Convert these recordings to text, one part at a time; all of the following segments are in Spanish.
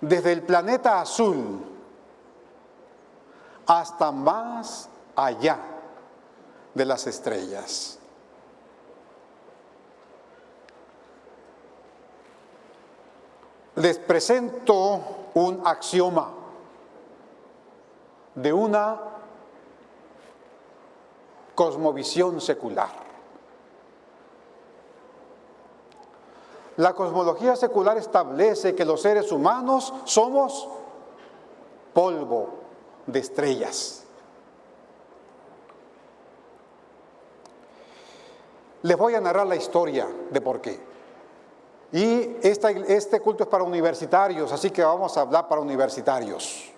desde el planeta azul hasta más allá de las estrellas. Les presento un axioma de una cosmovisión secular. La cosmología secular establece que los seres humanos somos polvo de estrellas. Les voy a narrar la historia de por qué. Y este culto es para universitarios, así que vamos a hablar para universitarios.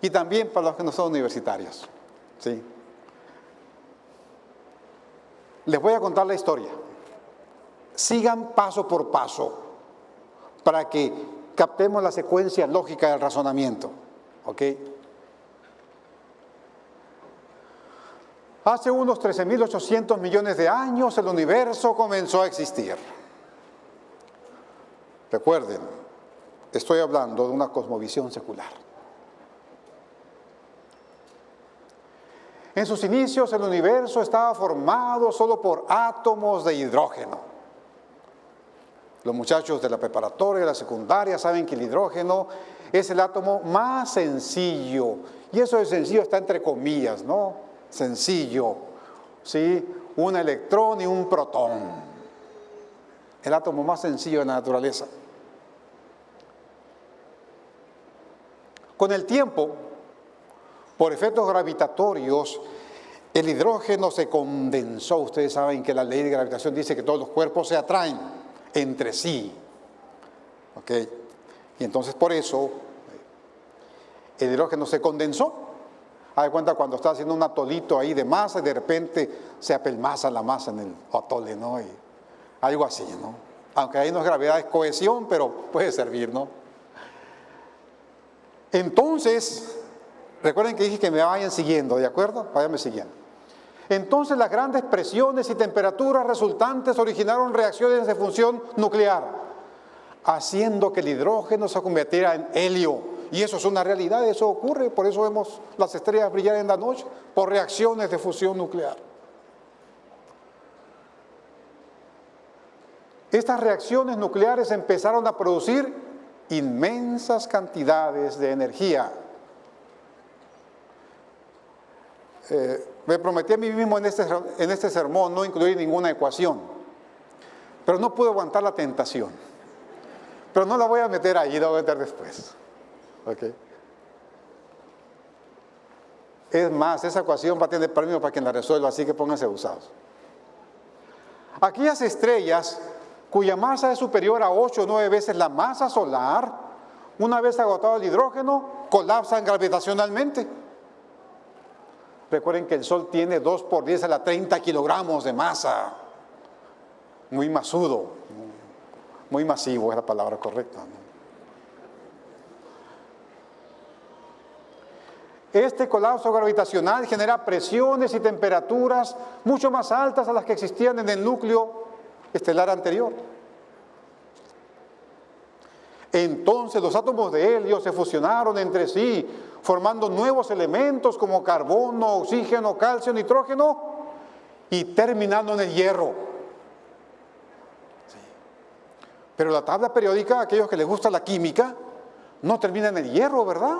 Y también para los que no son universitarios. ¿sí? Les voy a contar la historia. Sigan paso por paso para que captemos la secuencia lógica del razonamiento. ¿Ok? Hace unos 13.800 millones de años el universo comenzó a existir. Recuerden, estoy hablando de una cosmovisión secular. En sus inicios el universo estaba formado solo por átomos de hidrógeno. Los muchachos de la preparatoria, de la secundaria, saben que el hidrógeno es el átomo más sencillo. Y eso de sencillo está entre comillas, ¿no? Sencillo. ¿Sí? Un electrón y un protón. El átomo más sencillo de la naturaleza. Con el tiempo, por efectos gravitatorios, el hidrógeno se condensó. Ustedes saben que la ley de gravitación dice que todos los cuerpos se atraen entre sí. ¿Ok? Y entonces por eso el hidrógeno se condensó. Haz cuenta cuando está haciendo un atolito ahí de masa y de repente se apelmaza la masa en el atole, ¿no? Y algo así, ¿no? Aunque ahí no es gravedad, es cohesión, pero puede servir, ¿no? Entonces, Recuerden que dije que me vayan siguiendo, ¿de acuerdo? Váyanme siguiendo. Entonces las grandes presiones y temperaturas resultantes originaron reacciones de función nuclear, haciendo que el hidrógeno se convirtiera en helio. Y eso es una realidad, eso ocurre, por eso vemos las estrellas brillar en la noche, por reacciones de fusión nuclear. Estas reacciones nucleares empezaron a producir inmensas cantidades de energía Eh, me prometí a mí mismo en este, en este sermón no incluir ninguna ecuación, pero no pude aguantar la tentación. Pero no la voy a meter ahí, la voy a meter después. Es más, esa ecuación va a tener premio para quien la resuelva, así que pónganse usados. Aquellas estrellas cuya masa es superior a 8 o 9 veces la masa solar, una vez agotado el hidrógeno, colapsan gravitacionalmente Recuerden que el Sol tiene 2 por 10 a la 30 kilogramos de masa. Muy masudo, muy masivo es la palabra correcta. Este colapso gravitacional genera presiones y temperaturas mucho más altas a las que existían en el núcleo estelar anterior. Entonces los átomos de helio se fusionaron entre sí, formando nuevos elementos como carbono, oxígeno, calcio, nitrógeno y terminando en el hierro. Pero la tabla periódica, aquellos que les gusta la química, no termina en el hierro, ¿verdad?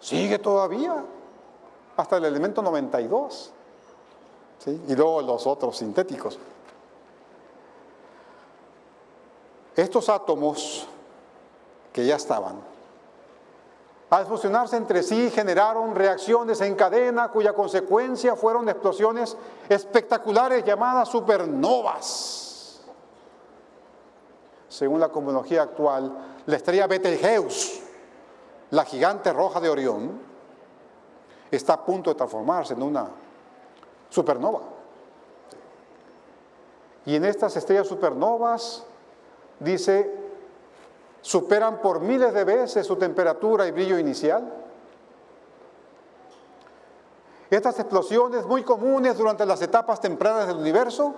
Sigue todavía, hasta el elemento 92. Y luego los otros sintéticos. Estos átomos que ya estaban, al fusionarse entre sí generaron reacciones en cadena cuya consecuencia fueron explosiones espectaculares llamadas supernovas. Según la cosmología actual, la estrella Betelgeuse, la gigante roja de Orión, está a punto de transformarse en una supernova. Y en estas estrellas supernovas dice, superan por miles de veces su temperatura y brillo inicial. Estas explosiones muy comunes durante las etapas tempranas del universo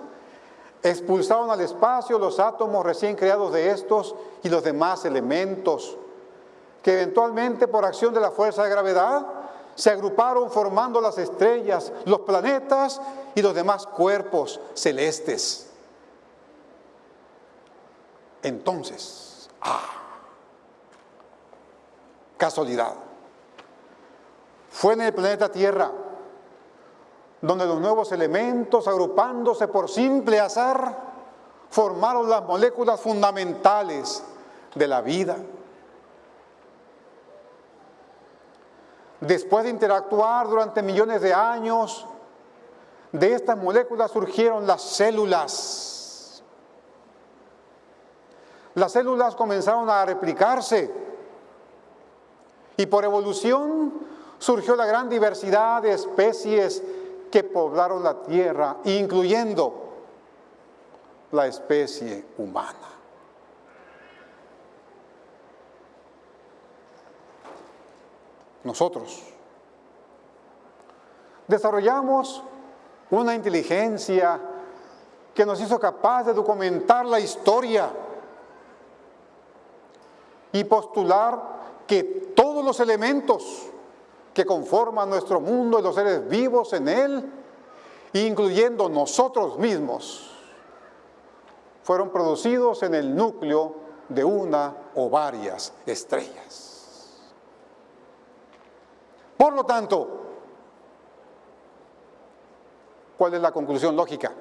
expulsaron al espacio los átomos recién creados de estos y los demás elementos, que eventualmente por acción de la fuerza de gravedad se agruparon formando las estrellas, los planetas y los demás cuerpos celestes. Entonces, ah, casualidad. Fue en el planeta Tierra donde los nuevos elementos, agrupándose por simple azar, formaron las moléculas fundamentales de la vida. Después de interactuar durante millones de años, de estas moléculas surgieron las células. Las células comenzaron a replicarse y por evolución surgió la gran diversidad de especies que poblaron la tierra, incluyendo la especie humana. Nosotros desarrollamos una inteligencia que nos hizo capaz de documentar la historia y postular que todos los elementos que conforman nuestro mundo y los seres vivos en él, incluyendo nosotros mismos, fueron producidos en el núcleo de una o varias estrellas. Por lo tanto, ¿cuál es la conclusión lógica?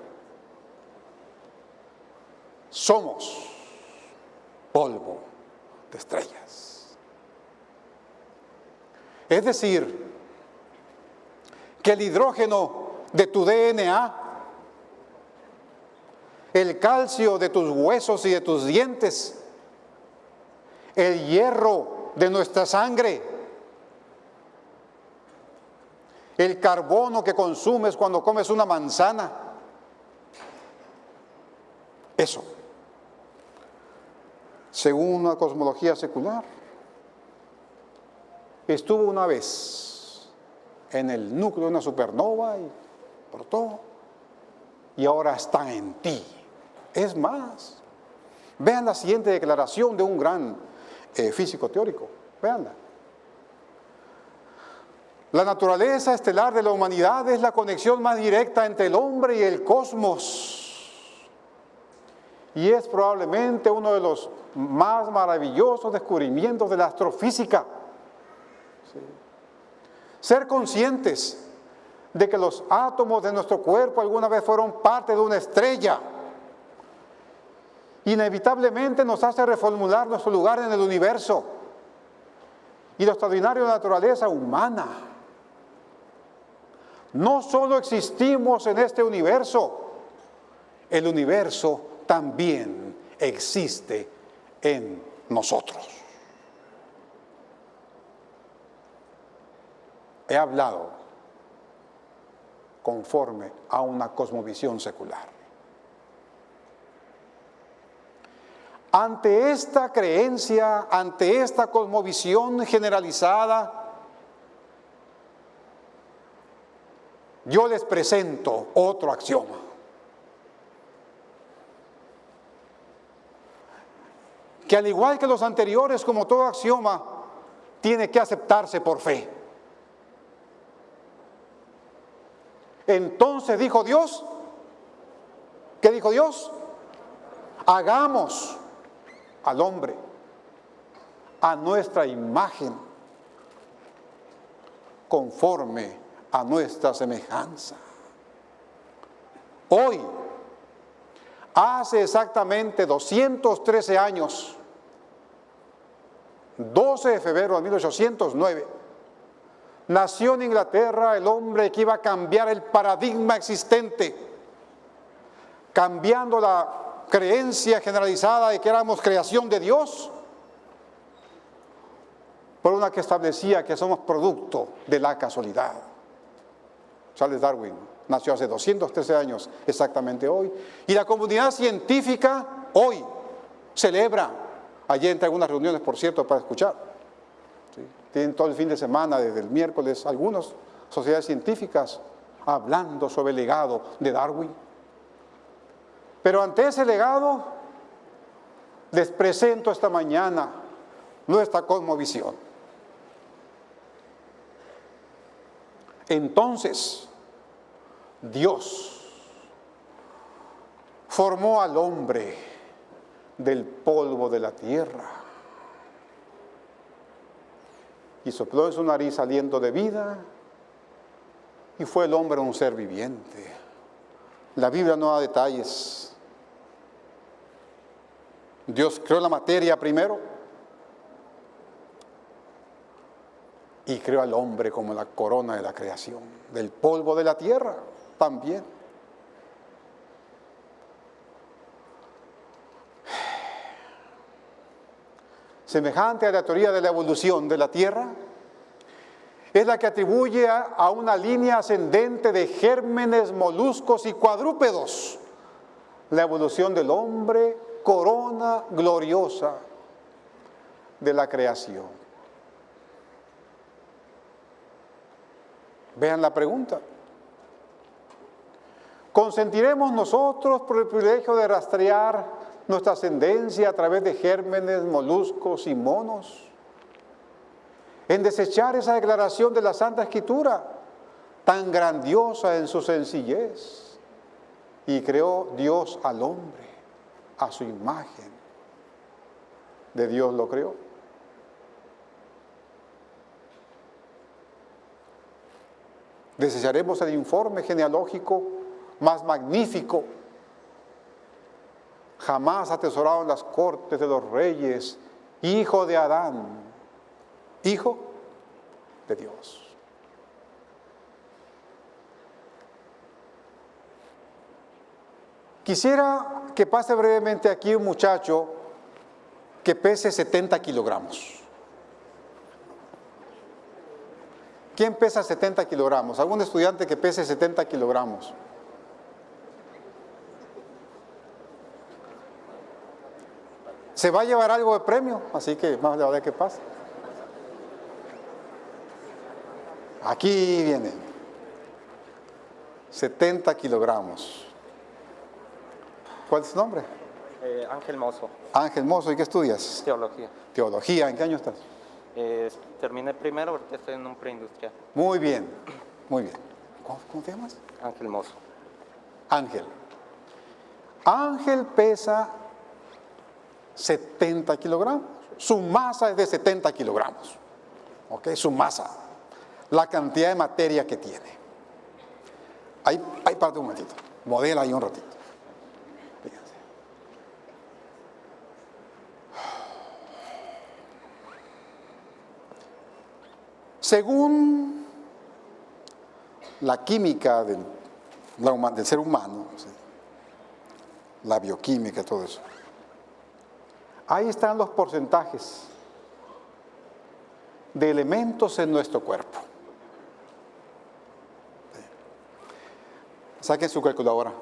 Somos polvo estrellas. Es decir, que el hidrógeno de tu DNA, el calcio de tus huesos y de tus dientes, el hierro de nuestra sangre, el carbono que consumes cuando comes una manzana, eso, según una cosmología secular, estuvo una vez en el núcleo de una supernova y todo y ahora está en ti. Es más, vean la siguiente declaración de un gran eh, físico teórico, veanla. La naturaleza estelar de la humanidad es la conexión más directa entre el hombre y el cosmos. Y es probablemente uno de los más maravillosos descubrimientos de la astrofísica. Ser conscientes de que los átomos de nuestro cuerpo alguna vez fueron parte de una estrella. Inevitablemente nos hace reformular nuestro lugar en el universo y la naturaleza humana. No solo existimos en este universo, el universo también existe en nosotros. he hablado conforme a una cosmovisión secular. Ante esta creencia, ante esta cosmovisión generalizada, yo les presento otro axioma. Que al igual que los anteriores, como todo axioma, tiene que aceptarse por fe. Entonces dijo Dios, ¿qué dijo Dios? Hagamos al hombre a nuestra imagen, conforme a nuestra semejanza. Hoy, hace exactamente 213 años, 12 de febrero de 1809, nació en Inglaterra el hombre que iba a cambiar el paradigma existente, cambiando la creencia generalizada de que éramos creación de Dios por una que establecía que somos producto de la casualidad. Charles Darwin nació hace 213 años exactamente hoy y la comunidad científica hoy celebra, allí entre algunas reuniones por cierto para escuchar, tienen todo el fin de semana, desde el miércoles, algunas sociedades científicas hablando sobre el legado de Darwin. Pero ante ese legado, les presento esta mañana nuestra cosmovisión. Entonces, Dios formó al hombre del polvo de la tierra y sopló en su nariz aliento de vida y fue el hombre un ser viviente. La Biblia no da detalles. Dios creó la materia primero y creó al hombre como la corona de la creación, del polvo de la tierra también. Semejante a la teoría de la evolución de la tierra, es la que atribuye a una línea ascendente de gérmenes, moluscos y cuadrúpedos la evolución del hombre, corona gloriosa de la creación. Vean la pregunta. ¿Consentiremos nosotros por el privilegio de rastrear nuestra ascendencia a través de gérmenes, moluscos y monos? En desechar esa declaración de la Santa Escritura, tan grandiosa en su sencillez. Y creó Dios al hombre a su imagen. De Dios lo creó. Desecharemos el informe genealógico más magnífico, jamás atesorado en las cortes de los reyes, hijo de Adán, hijo de Dios. Quisiera que pase brevemente aquí un muchacho que pese 70 kilogramos. ¿Quién pesa 70 kilogramos? ¿Algún estudiante que pese 70 kilogramos? Se va a llevar algo de premio, así que más le vale que pase. Aquí viene. 70 kilogramos. ¿Cuál es tu nombre? Eh, Ángel Mozo, Ángel Mozo, ¿y qué estudias? teología. Teología, ¿en qué año estás? Eh, terminé primero, ahorita estoy en un preindustrial. Muy bien, muy bien. ¿Cómo, cómo te llamas? Ángel Mozo. Ángel. Ángel pesa 70 kilogramos. Su masa es de 70 kilogramos. ¿Ok? Su masa. La cantidad de materia que tiene. Ahí, ahí parte un momentito. Modela ahí un ratito. Fíjense. Según la química del, ser humano, la bioquímica, todo eso. Ahí están los porcentajes de elementos en nuestro cuerpo. Saquen su calculadora.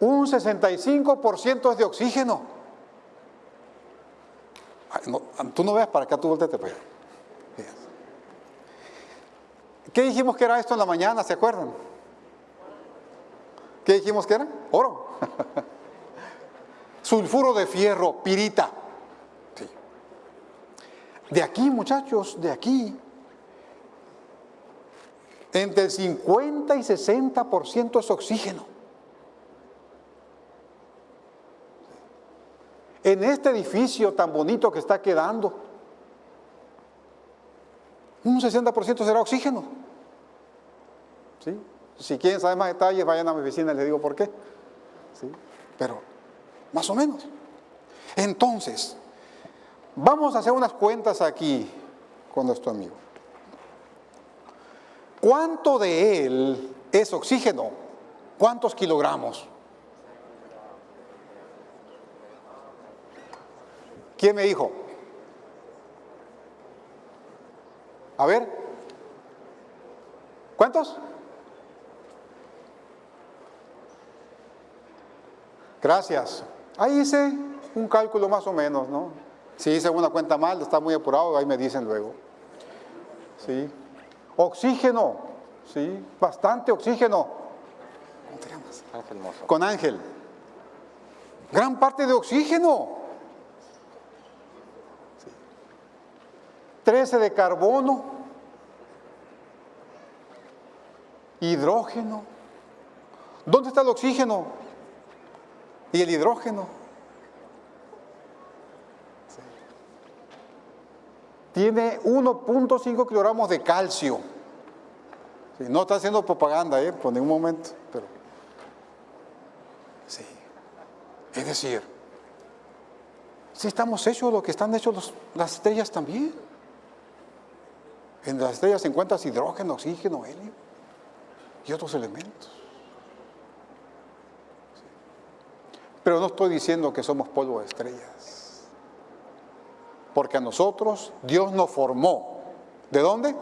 Un 65% es de oxígeno. Tú no veas para acá, tú volteate para allá. ¿Qué dijimos que era esto en la mañana? ¿Se acuerdan? ¿Qué dijimos que era? Oro. Sulfuro de fierro, pirita. De aquí, muchachos, de aquí, entre el 50 y 60% es oxígeno. En este edificio tan bonito que está quedando, un 60% será oxígeno. ¿Sí? Si quieren saber más detalles, vayan a mi oficina y les digo por qué. ¿Sí? Pero, más o menos. Entonces, vamos a hacer unas cuentas aquí con nuestro amigo. ¿Cuánto de él es oxígeno? ¿Cuántos kilogramos? ¿Quién me dijo? A ver. ¿Cuántos? Gracias. Ahí hice un cálculo más o menos, ¿no? Si hice una cuenta mal, está muy apurado, ahí me dicen luego. ¿Sí? Oxígeno, ¿sí? Bastante oxígeno. ¿Cómo tenemos? Ángel Mozo. con Ángel. Gran parte de oxígeno. Sí. 13 de carbono. Hidrógeno. ¿Dónde está el oxígeno? Y el hidrógeno. Tiene 1.5 kilogramos de calcio. No está haciendo propaganda, ¿eh? por ningún momento, pero. Es decir, si estamos hechos lo que están hechos las estrellas también. En las estrellas se encuentran hidrógeno, oxígeno, helio y otros elementos. Pero no estoy diciendo que somos polvo de estrellas. Porque a nosotros Dios nos formó. ¿De dónde?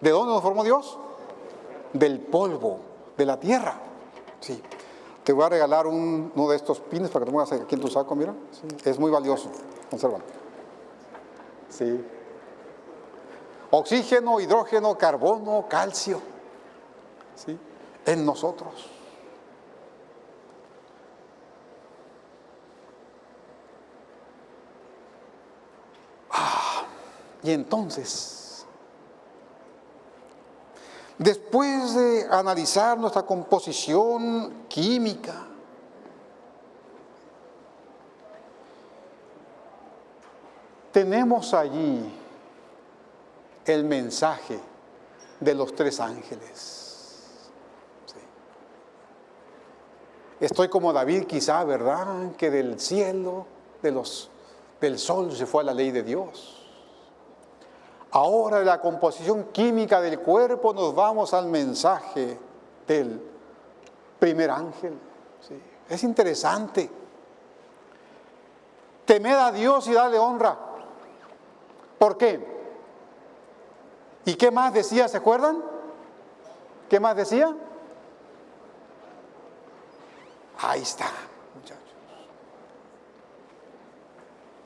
¿De dónde nos formó Dios? Del polvo, de la tierra. Sí. Te voy a regalar un- uno de estos pines para que te pongas aquí en tu saco, mira. Sí. Es muy valioso. Consérvalo. Sí. Oxígeno, hidrógeno, carbono, calcio. ¿Sí? En nosotros. Y entonces, después de analizar nuestra composición química, tenemos allí el mensaje de los tres ángeles. Estoy como David quizá, ¿verdad? Que del cielo, de los, del sol se fue a la ley de Dios. Ahora de la composición química del cuerpo nos vamos al mensaje del primer ángel. Es interesante. Temed a Dios y dale honra. ¿Por qué? ¿Y qué más decía? ¿Se acuerdan? ¿Qué más decía? Ahí está, muchachos.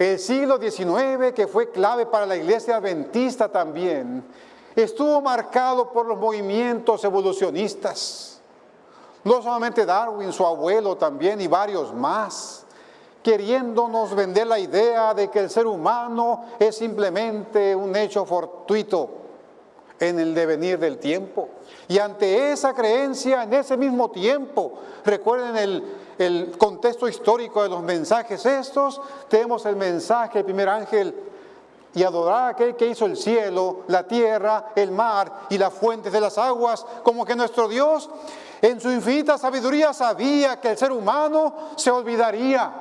El siglo XIX, que fue clave para la iglesia adventista también, estuvo marcado por los movimientos evolucionistas. No solamente Darwin, su abuelo también y varios más, queriéndonos vender la idea de que el ser humano es simplemente un hecho fortuito en el devenir del tiempo. Y ante esa creencia, en ese mismo tiempo, recuerden el, el contexto histórico de los mensajes estos, tenemos el mensaje del primer ángel, y adorar a aquel que hizo el cielo, la tierra, el mar y las fuentes de las aguas, como que nuestro Dios en su infinita sabiduría sabía que el ser humano se olvidaría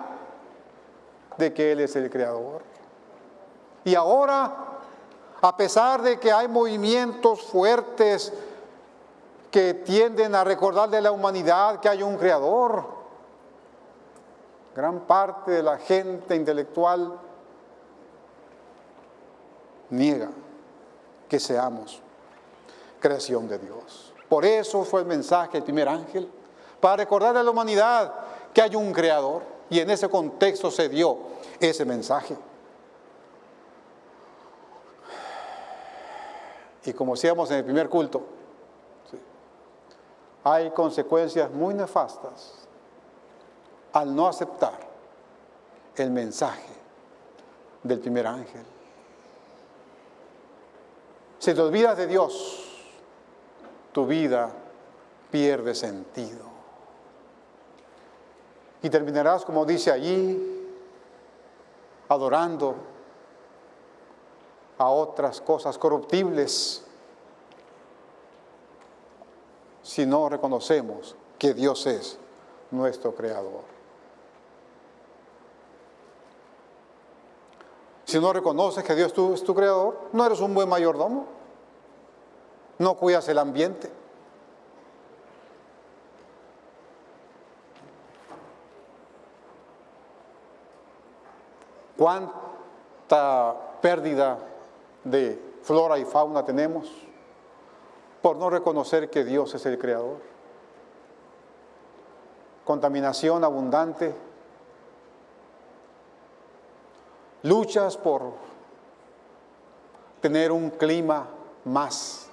de que Él es el creador. Y ahora a pesar de que hay movimientos fuertes que tienden a recordar de la humanidad que hay un creador, gran parte de la gente intelectual niega que seamos creación de Dios. Por eso fue el mensaje del primer ángel, para recordarle a la humanidad que hay un creador, y en ese contexto se dio ese mensaje. Y como decíamos en el primer culto, hay consecuencias muy nefastas al no aceptar el mensaje del primer ángel. Si te olvidas de Dios, tu vida pierde sentido. Y terminarás, como dice allí, adorando a otras cosas corruptibles si no reconocemos que Dios es nuestro creador. Si no reconoces que Dios es tu, es tu creador, no eres un buen mayordomo, no cuidas el ambiente. ¿Cuánta pérdida de flora y fauna tenemos por no reconocer que Dios es el creador. Contaminación abundante, luchas por tener un clima más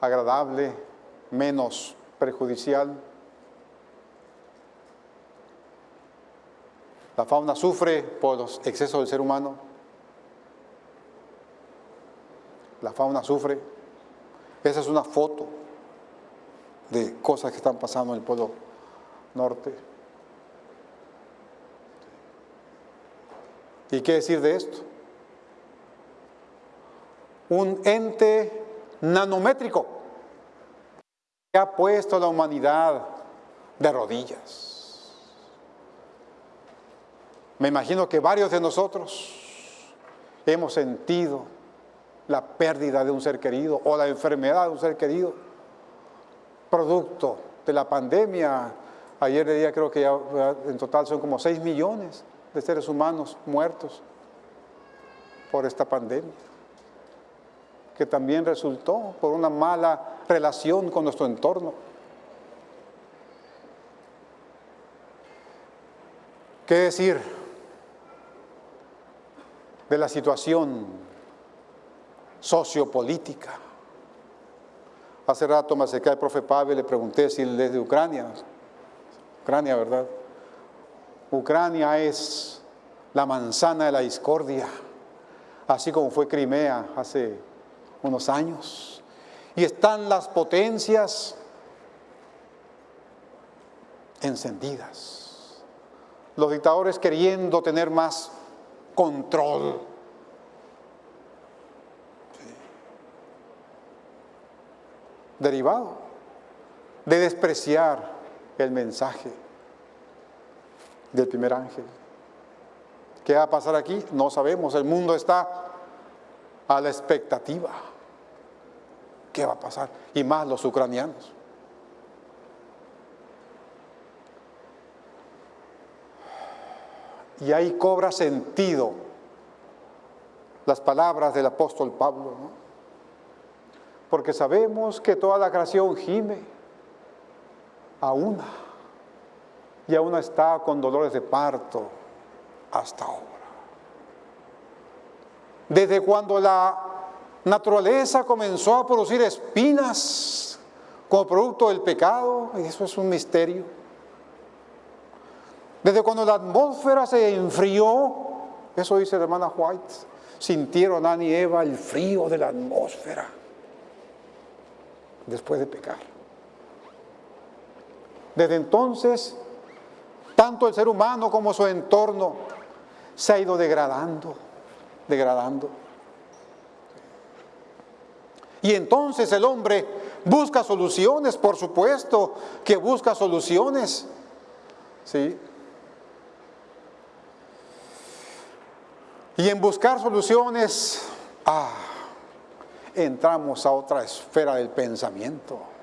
agradable, menos perjudicial. La fauna sufre por los excesos del ser humano. La fauna sufre. Esa es una foto de cosas que están pasando en el Polo Norte. ¿Y qué decir de esto? Un ente nanométrico que ha puesto a la humanidad de rodillas. Me imagino que varios de nosotros hemos sentido la pérdida de un ser querido o la enfermedad de un ser querido, producto de la pandemia. Ayer de día creo que ya en total son como 6 millones de seres humanos muertos por esta pandemia, que también resultó por una mala relación con nuestro entorno. ¿Qué decir de la situación sociopolítica? Hace rato me acerqué al profe Pavel, le pregunté si él es de Ucrania. Ucrania, ¿verdad? Ucrania es la manzana de la discordia, así como fue Crimea hace unos años. Y están las potencias encendidas. Los dictadores queriendo tener más control. Derivado de despreciar el mensaje del primer ángel. ¿Qué va a pasar aquí? No sabemos. El mundo está a la expectativa. ¿Qué va a pasar? Y más los ucranianos. Y ahí cobra sentido las palabras del apóstol Pablo, ¿no? Porque sabemos que toda la creación gime a una y aún está con dolores de parto hasta ahora. Desde cuando la naturaleza comenzó a producir espinas como producto del pecado, eso es un misterio. Desde cuando la atmósfera se enfrió, eso dice la hermana White, sintieron Adán y Eva el frío de la atmósfera después de pecar. Desde entonces tanto el ser humano como su entorno se ha ido degradando, degradando. Y entonces el hombre busca soluciones, por supuesto que busca soluciones. ¿Sí? Y en buscar soluciones, ah, entramos a otra esfera del pensamiento.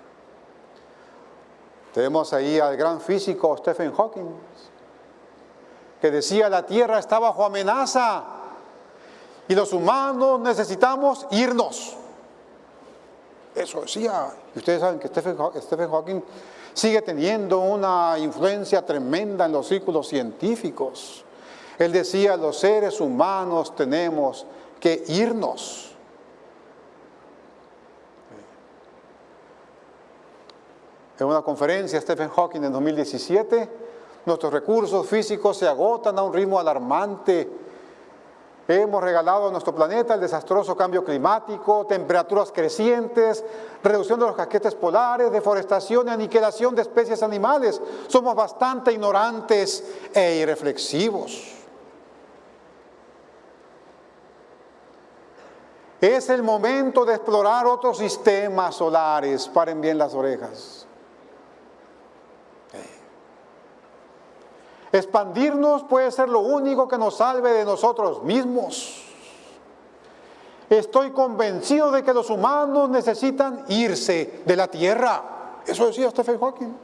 Tenemos ahí al gran físico Stephen Hawking, que decía la Tierra está bajo amenaza y los humanos necesitamos irnos. Eso decía. Y ustedes saben que Stephen, Hawking sigue teniendo una influencia tremenda en los círculos científicos. Él decía, los seres humanos tenemos que irnos. En una conferencia Stephen Hawking en 2017, nuestros recursos físicos se agotan a un ritmo alarmante. Hemos regalado a nuestro planeta el desastroso cambio climático, temperaturas crecientes, reducción de los casquetes polares, deforestación y aniquilación de especies animales. Somos bastante ignorantes e irreflexivos. Es el momento de explorar otros sistemas solares. Paren bien las orejas. Expandirnos puede ser lo único que nos salve de nosotros mismos. Estoy convencido de que los humanos necesitan irse de la Tierra. Eso decía Stephen Hawking.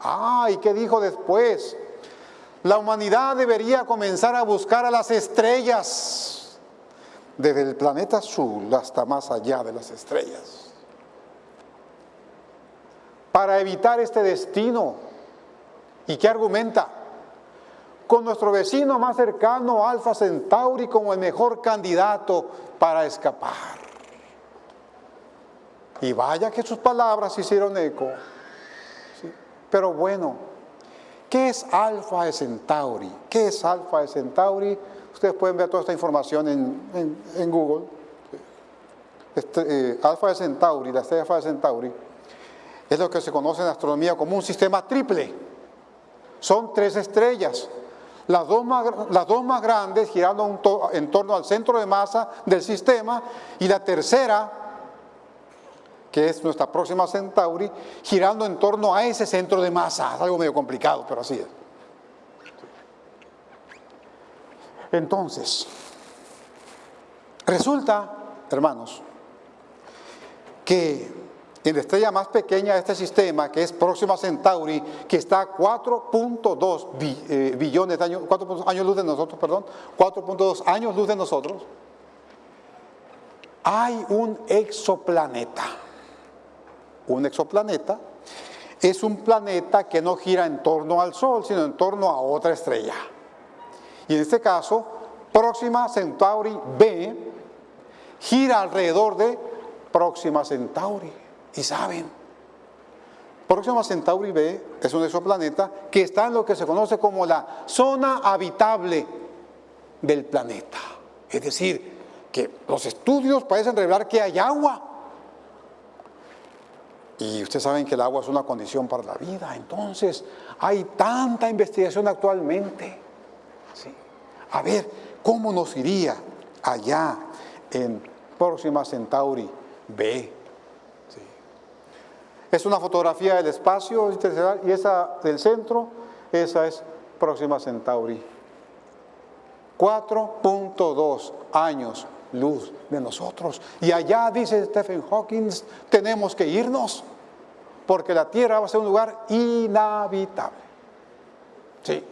Ah, ¿y qué dijo después? La humanidad debería comenzar a buscar a las estrellas, desde el planeta azul hasta más allá de las estrellas, para evitar este destino ¿Y qué argumenta? Con nuestro vecino más cercano, Alfa Centauri, como el mejor candidato para escapar. Y vaya que sus palabras hicieron eco. Pero bueno, ¿qué es Alfa Centauri? ¿Qué es Alfa Centauri? Ustedes pueden ver toda esta información en, Google. Este, eh, Alfa de Centauri, la estrella Alfa de Centauri, es lo que se conoce en astronomía como un sistema triple. Son tres estrellas. Las dos, más, las dos más grandes girando en torno al centro de masa del sistema y la tercera, que es nuestra próxima Centauri, girando en torno a ese centro de masa. Es algo medio complicado, pero así es. Entonces, resulta, hermanos, que en la estrella más pequeña de este sistema, que es Próxima Centauri, que está a 4.2 eh, billones de años, 4 años luz de nosotros, perdón, 4.2 años luz de nosotros, hay un exoplaneta. Un exoplaneta es un planeta que no gira en torno al Sol, sino en torno a otra estrella. Y en este caso, Próxima Centauri B gira alrededor de Próxima Centauri. Y saben, Próxima Centauri B es un exoplaneta que está en lo que se conoce como la zona habitable del planeta. Es decir, que los estudios parecen revelar que hay agua. Y ustedes saben que el agua es una condición para la vida. Entonces, hay tanta investigación actualmente. A ver, ¿cómo nos iría allá en Próxima Centauri B? Es una fotografía del espacio y esa del centro, esa es Próxima Centauri. 4.2 años luz de nosotros. Y allá, dice Stephen Hawking, tenemos que irnos, porque la Tierra va a ser un lugar inhabitable. Sí.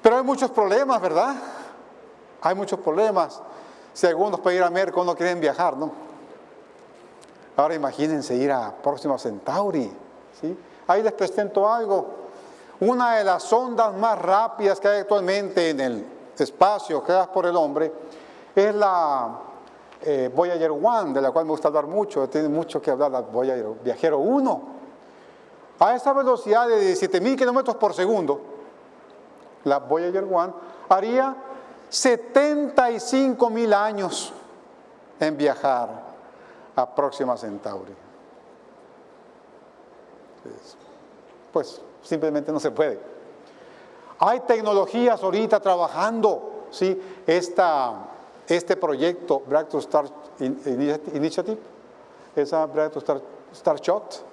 Pero hay muchos problemas, ¿verdad? Hay muchos problemas. Si algunos para ir a Merco no quieren viajar, ¿no? Ahora imagínense ir a Próxima Centauri. Ahí les presento algo. Una de las ondas más rápidas que hay actualmente en el espacio creadas por el hombre es la eh, Voyager 1, de la cual me gusta hablar mucho. Tiene mucho que hablar la Voyager Viajero 1. A esa velocidad de 17.000 kilómetros por segundo, la Voyager 1 haría 75.000 años en viajar a Próxima Centauri. Pues simplemente no se puede. Hay tecnologías ahorita trabajando, ¿sí? Esta, este proyecto Breakthrough Star Initiative, esa Star, Starshot,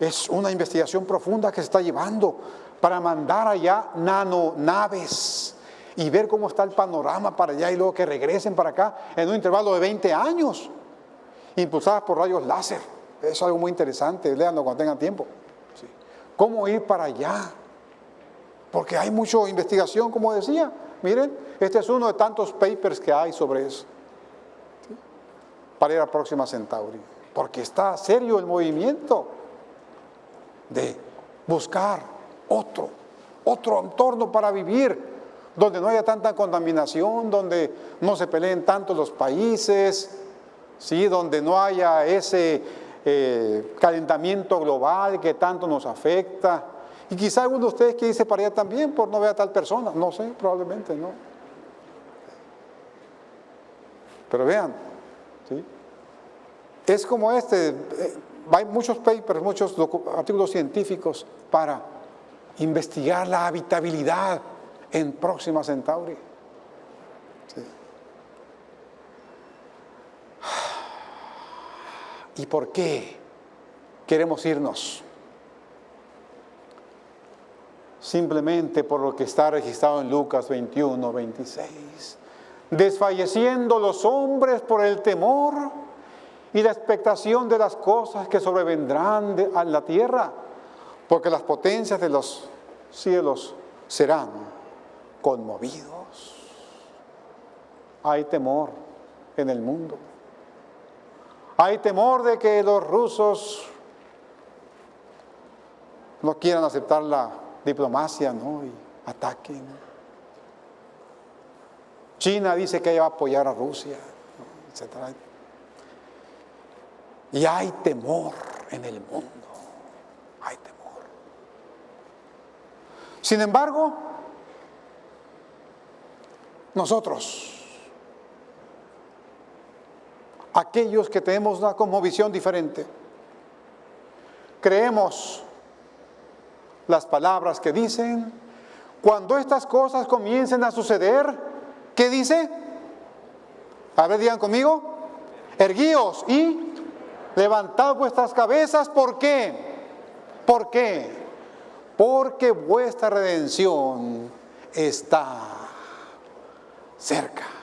es una investigación profunda que se está llevando para mandar allá nanonaves y ver cómo está el panorama para allá y luego que regresen para acá en un intervalo de 20 años impulsadas por rayos láser. Es algo muy interesante, léanlo cuando tengan tiempo. ¿Cómo ir para allá? Porque hay mucha investigación, como decía. Miren, este es uno de tantos papers que hay sobre eso. Para ir a Próxima Centauri. Porque está serio el movimiento de buscar otro, otro entorno para vivir, donde no haya tanta contaminación, donde no se peleen tanto los países, ¿sí? donde no haya ese eh, calentamiento global que tanto nos afecta. Y quizá alguno de ustedes quiere irse para allá también por no ver a tal persona, no sé, probablemente no. Pero vean, ¿sí? es como este, eh, hay muchos papers, muchos artículos científicos para investigar la habitabilidad en Próxima Centauri. ¿Y por qué queremos irnos? Simplemente por lo que está registrado en Lucas 21, 26. Desfalleciendo los hombres por el temor y la expectación de las cosas que sobrevendrán de, a la tierra, porque las potencias de los cielos serán conmovidos. Hay temor en el mundo. Hay temor de que los rusos no quieran aceptar la diplomacia ¿no? y ataquen. China dice que ella va a apoyar a Rusia, etc. Y hay temor en el mundo. Hay temor. Sin embargo, nosotros, aquellos que tenemos una cosmovisión diferente, creemos las palabras que dicen, cuando estas cosas comiencen a suceder, ¿qué dice? A ver, digan conmigo, erguíos y levantad vuestras cabezas, ¿por qué? ¿Por qué? Porque vuestra redención está cerca.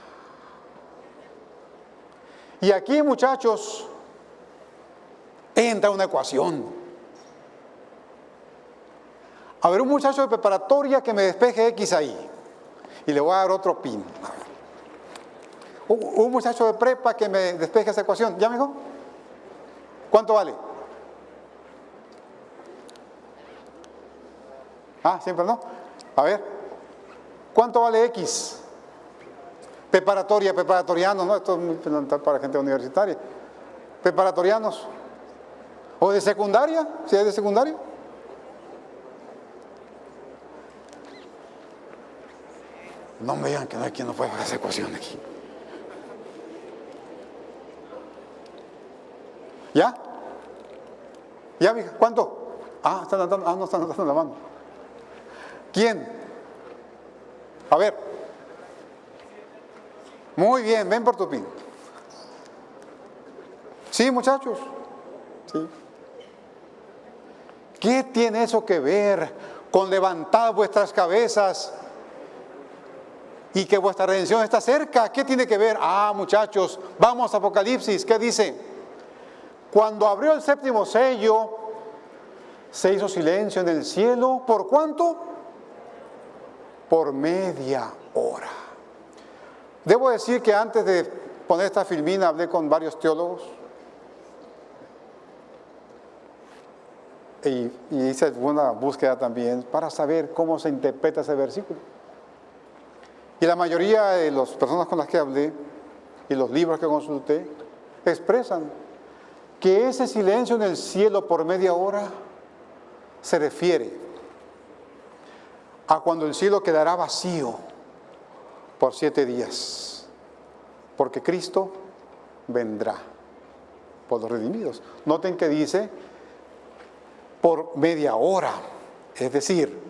Y aquí, muchachos, entra una ecuación. A ver, un muchacho de preparatoria que me despeje X ahí. Y le voy a dar otro pin. Un muchacho de prepa que me despeje esa ecuación. ¿Ya, amigo? ¿Cuánto vale? Ah, siempre no. A ver. ¿Cuánto vale X? Preparatoria, preparatorianos, ¿no? Esto es muy fundamental para gente universitaria. Preparatorianos. ¿O de secundaria? ¿Si es de secundaria? No me digan que no hay quien no puede hacer esa ecuación aquí. ¿Ya? ¿Ya, mija? ¿Cuánto? Ah, están andando, ah, no están andando la mano. ¿Quién? A ver. Muy bien, ven por tu pin. Sí, muchachos. ¿Qué tiene eso que ver con levantar vuestras cabezas y que vuestra redención está cerca? ¿Qué tiene que ver? Ah, muchachos, vamos a Apocalipsis. ¿Qué dice? Cuando abrió el séptimo sello, se hizo silencio en el cielo. ¿Por cuánto? Por media hora. Debo decir que antes de poner esta filmina hablé con varios teólogos y, hice una búsqueda también para saber cómo se interpreta ese versículo. Y la mayoría de las personas con las que hablé y los libros que consulté expresan que ese silencio en el cielo por media hora se refiere a cuando el cielo quedará vacío por siete días, porque Cristo vendrá por los redimidos. Noten que dice por media hora, es decir,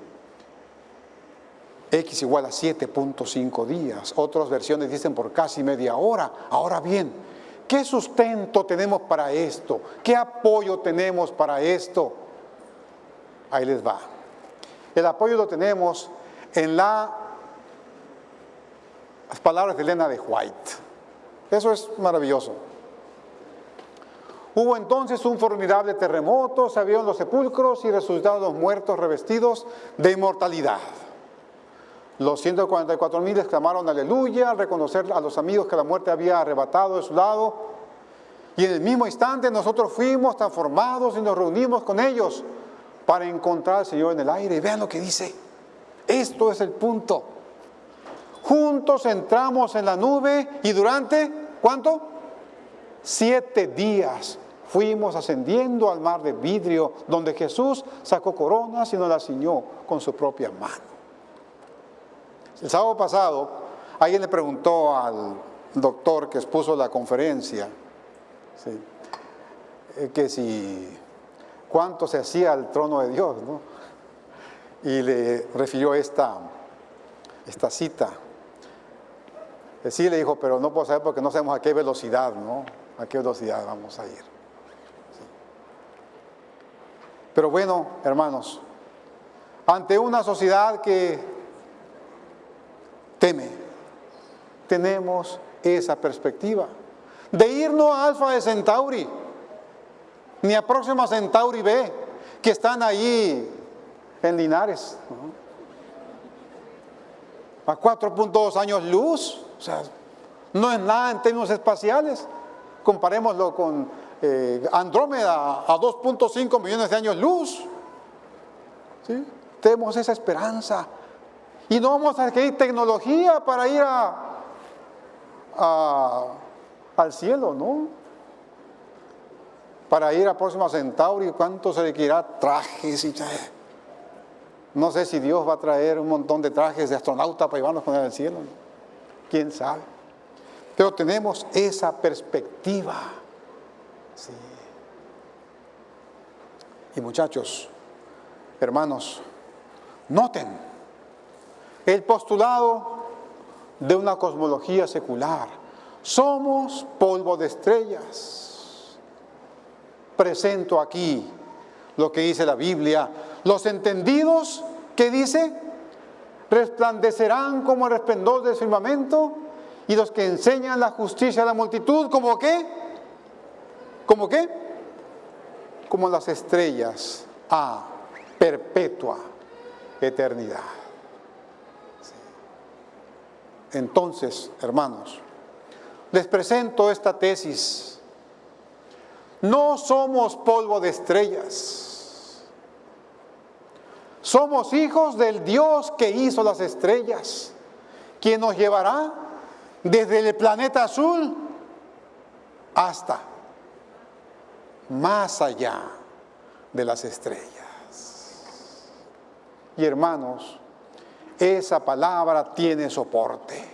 X igual a 7.5 días. Otras versiones dicen por casi media hora. Ahora bien, ¿qué sustento tenemos para esto? ¿Qué apoyo tenemos para esto? Ahí les va. El apoyo lo tenemos en la, las palabras de Elena de White. Eso es maravilloso. Hubo entonces un formidable terremoto, se abrieron los sepulcros y resucitaron los muertos revestidos de inmortalidad. Los 144 mil exclamaron aleluya al reconocer a los amigos que la muerte había arrebatado de su lado. Y en el mismo instante nosotros fuimos transformados y nos reunimos con ellos para encontrar al Señor en el aire. Y vean lo que dice. Esto es el punto. Juntos entramos en la nube y durante, ¿cuánto? Siete días fuimos ascendiendo al mar de vidrio, donde Jesús sacó coronas y nos las ciñó con su propia mano. El sábado pasado, alguien le preguntó al doctor que expuso la conferencia, eh, que si cuánto se hacía al trono de Dios, ¿no? Y le refirió esta, esta cita. Sí le dijo, pero no puedo saber porque no sabemos a qué velocidad, ¿no? A qué velocidad vamos a ir. Pero bueno, hermanos, ante una sociedad que teme, tenemos esa perspectiva de irnos a Alfa de Centauri, ni a Próxima Centauri B, que están ahí en Linares, a 4.2 años luz, o sea, no es nada en términos espaciales, comparémoslo con eh, Andrómeda a 2.5 millones de años luz. ¿Sí? Tenemos esa esperanza. Y no vamos a adquirir tecnología para ir al cielo, ¿no? para ir a Próxima Centauri, ¿cuánto se requerirá? Trajes y No sé si Dios va a traer un montón de trajes de astronauta para llevarnos con él al cielo. ¿Quién sabe? Pero tenemos esa perspectiva. Y muchachos, hermanos, noten el postulado de una cosmología secular. Somos polvo de estrellas presento aquí lo que dice la Biblia. Los entendidos, ¿qué dice? Resplandecerán como el resplendor del firmamento y los que enseñan la justicia a la multitud, ¿como qué? ¿Como qué? Como las estrellas a perpetua eternidad. Entonces, hermanos, les presento esta tesis no somos polvo de estrellas. Somos hijos del Dios que hizo las estrellas, quien nos llevará desde el planeta azul hasta más allá de las estrellas. Y hermanos, esa palabra tiene soporte.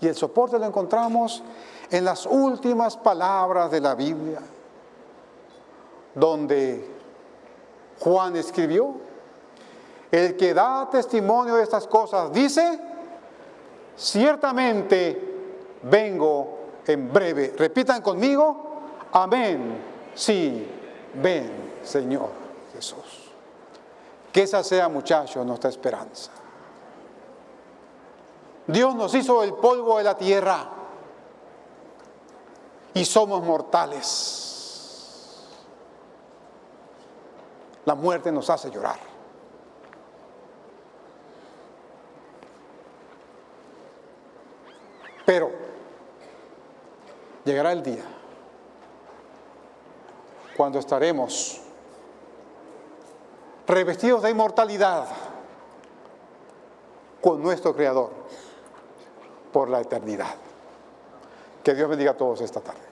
Y el soporte lo encontramos en las últimas palabras de la Biblia, donde Juan escribió, el que da testimonio de estas cosas dice, ciertamente vengo en breve. Repitan conmigo, amén, sí, ven, Señor Jesús. Que esa sea, muchachos, nuestra esperanza. Dios nos hizo el polvo de la tierra y somos mortales. La muerte nos hace llorar. Pero llegará el día cuando estaremos revestidos de inmortalidad con nuestro Creador por la eternidad. Que Dios bendiga a todos esta tarde.